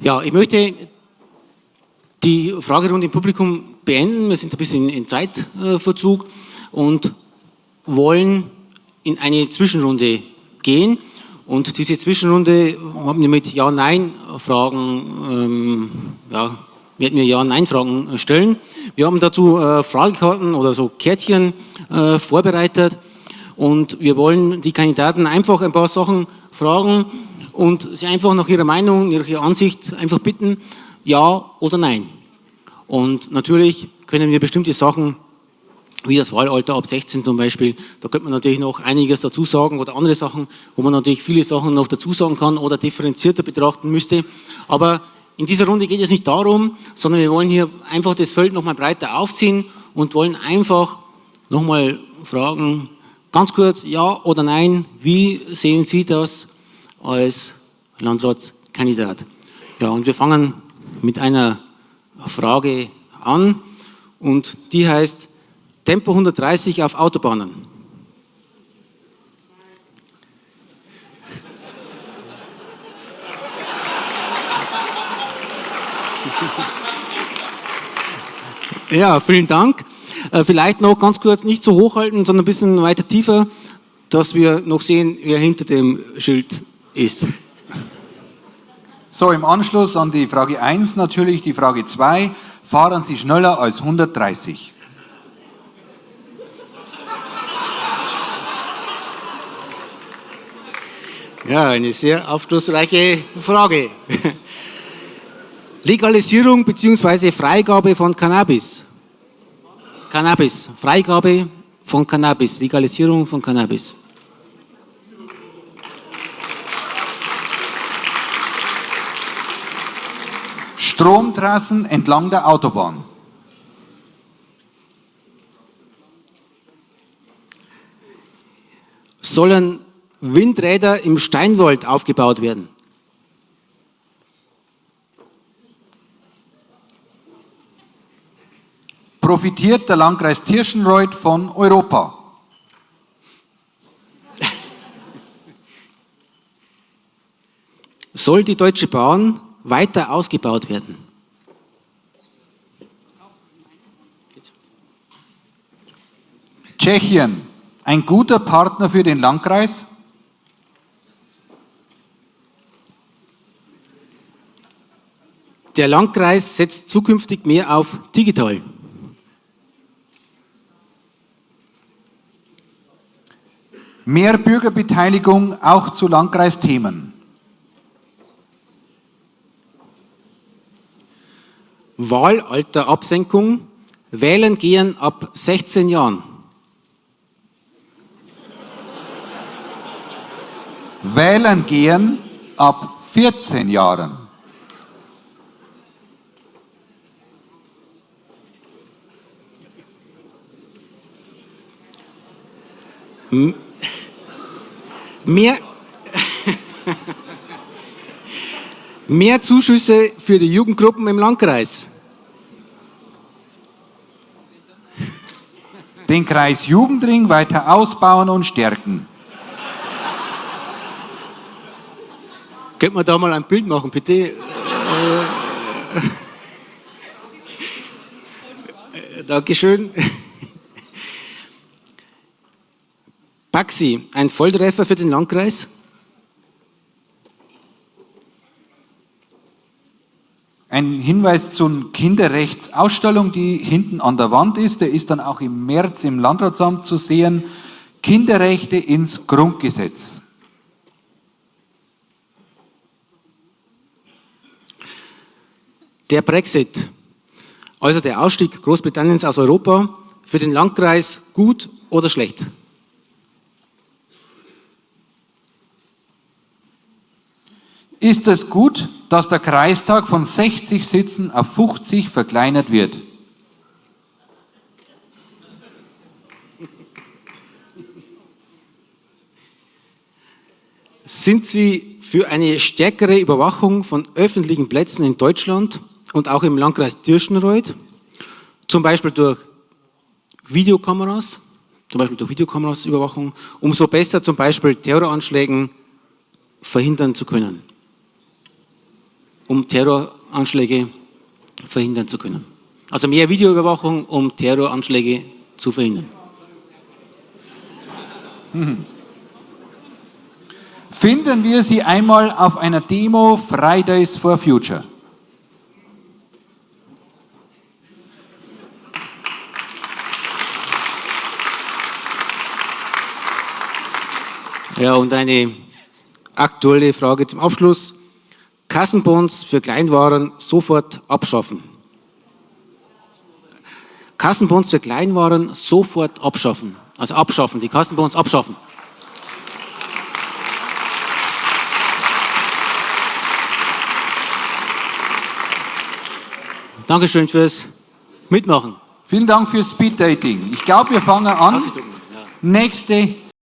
Ja, ich möchte die Fragerunde im Publikum beenden. Wir sind ein bisschen in Zeitverzug und wollen in eine Zwischenrunde gehen. Und diese Zwischenrunde haben wir mit Ja-Nein-Fragen, ähm, ja, werden wir Ja-Nein-Fragen stellen. Wir haben dazu äh, Fragekarten oder so Kärtchen äh, vorbereitet und wir wollen die Kandidaten einfach ein paar Sachen fragen und sie einfach nach ihrer Meinung, ihrer Ansicht einfach bitten, ja oder nein. Und natürlich können wir bestimmte Sachen wie das Wahlalter ab 16 zum Beispiel, da könnte man natürlich noch einiges dazu sagen oder andere Sachen, wo man natürlich viele Sachen noch dazu sagen kann oder differenzierter betrachten müsste. Aber in dieser Runde geht es nicht darum, sondern wir wollen hier einfach das Feld nochmal breiter aufziehen und wollen einfach nochmal fragen, ganz kurz, ja oder nein, wie sehen Sie das als Landratskandidat? Ja, und wir fangen mit einer Frage an und die heißt, Tempo 130 auf Autobahnen. Ja, vielen Dank. Äh, vielleicht noch ganz kurz, nicht so hochhalten, sondern ein bisschen weiter tiefer, dass wir noch sehen, wer hinter dem Schild ist. So, im Anschluss an die Frage 1 natürlich die Frage 2. Fahren Sie schneller als 130? Ja, eine sehr aufschlussreiche Frage. Legalisierung bzw. Freigabe von Cannabis. Cannabis, Freigabe von Cannabis, Legalisierung von Cannabis. Stromtrassen entlang der Autobahn. Sollen Windräder im Steinwald aufgebaut werden. Profitiert der Landkreis Tirschenreuth von Europa? Soll die Deutsche Bahn weiter ausgebaut werden? Tschechien, ein guter Partner für den Landkreis? Der Landkreis setzt zukünftig mehr auf digital. Mehr Bürgerbeteiligung auch zu Landkreisthemen. Wahlalterabsenkung, wählen gehen ab 16 Jahren. Wählen gehen ab 14 Jahren. Mehr, mehr Zuschüsse für die Jugendgruppen im Landkreis. Den Kreis Jugendring weiter ausbauen und stärken. Könnte man da mal ein Bild machen, bitte? Äh, Dankeschön. Baxi, ein Volltreffer für den Landkreis? Ein Hinweis zur Kinderrechtsausstellung, die hinten an der Wand ist, der ist dann auch im März im Landratsamt zu sehen. Kinderrechte ins Grundgesetz. Der Brexit, also der Ausstieg Großbritanniens aus Europa, für den Landkreis gut oder schlecht? Ist es gut, dass der Kreistag von 60 Sitzen auf 50 verkleinert wird. Sind Sie für eine stärkere Überwachung von öffentlichen Plätzen in Deutschland und auch im Landkreis Tirschenreuth, zum Beispiel durch Videokameras, zum Beispiel durch Videokameras Überwachung, um so besser zum Beispiel Terroranschlägen verhindern zu können? Um Terroranschläge verhindern zu können. Also mehr Videoüberwachung, um Terroranschläge zu verhindern. Finden wir Sie einmal auf einer Demo Fridays for Future. Ja, und eine aktuelle Frage zum Abschluss. Kassenbons für Kleinwaren sofort abschaffen. Kassenbons für Kleinwaren sofort abschaffen. Also abschaffen, die Kassenbons abschaffen. Dankeschön fürs Mitmachen. Vielen Dank fürs Speed Dating. Ich glaube, wir fangen an. Nächste